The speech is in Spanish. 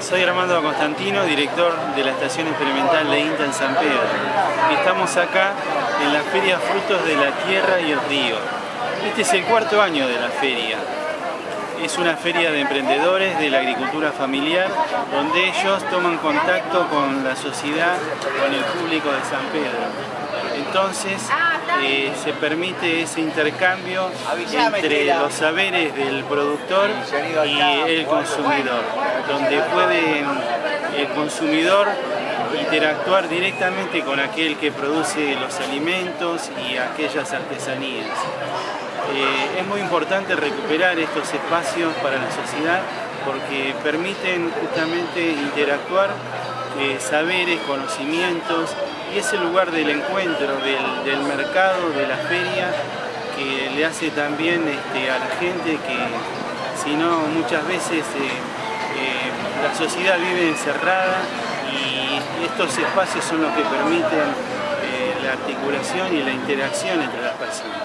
Soy Armando Constantino, director de la Estación Experimental de INTA en San Pedro. Estamos acá en la Feria Frutos de la Tierra y el Río. Este es el cuarto año de la feria. Es una feria de emprendedores de la agricultura familiar donde ellos toman contacto con la sociedad, con el público de San Pedro. Entonces eh, se permite ese intercambio entre los saberes del productor y el consumidor, donde puede el consumidor interactuar directamente con aquel que produce los alimentos y aquellas artesanías. Eh, es muy importante recuperar estos espacios para la sociedad porque permiten justamente interactuar eh, saberes, conocimientos y es el lugar del encuentro, del, mercado, de la feria que le hace también este, a la gente que si no muchas veces eh, la sociedad vive encerrada y estos espacios son los que permiten la articulación y la interacción entre las personas.